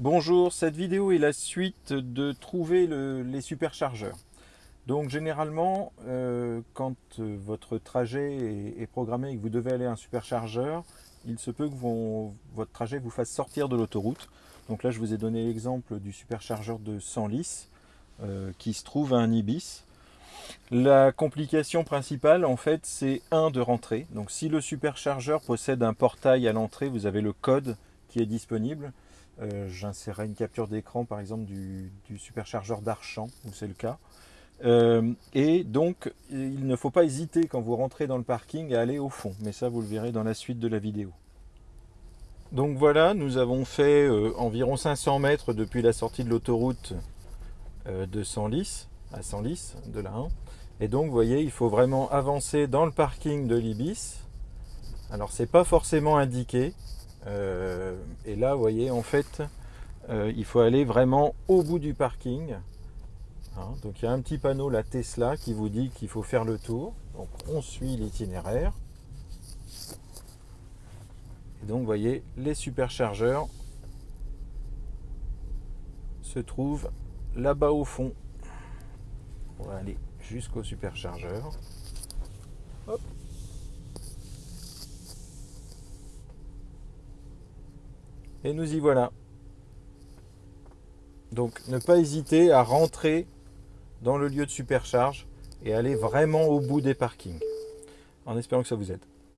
Bonjour, cette vidéo est la suite de trouver les superchargeurs. Donc généralement, euh, quand euh, votre trajet est, programmé et que vous devez aller à un superchargeur, il se peut que votre trajet vous fasse sortir de l'autoroute. Donc là, je vous ai donné l'exemple du superchargeur de Senlis euh, qui se trouve à un Ibis. La complication principale, en fait, c'est un de rentrer. Donc si le superchargeur possède un portail à l'entrée, vous avez le code qui est disponible. Euh, j'insérerai une capture d'écran par exemple du, superchargeur d'Archamp, où c'est le cas. Euh, et donc, il ne faut pas hésiter quand vous rentrez dans le parking à aller au fond. Mais ça, vous le verrez dans la suite de la vidéo. Donc voilà, nous avons fait euh, environ 500 mètres depuis la sortie de l'autoroute de Senlis, à Senlis, de la 1. Et donc, vous voyez, il faut vraiment avancer dans le parking de l'Ibis. Alors, c'est pas forcément indiqué, euh, et là, vous voyez, en fait, euh, il faut aller vraiment au bout du parking. Hein, donc il y a un petit panneau, la Tesla, qui vous dit qu'il faut faire le tour. Donc on suit l'itinéraire. Et donc vous voyez, les superchargeurs se trouvent là-bas au fond. On va aller jusqu'au superchargeur. Hop. Et nous y voilà. Donc ne pas hésiter à rentrer dans le lieu de supercharge et aller vraiment au bout des parkings. En espérant que ça vous aide.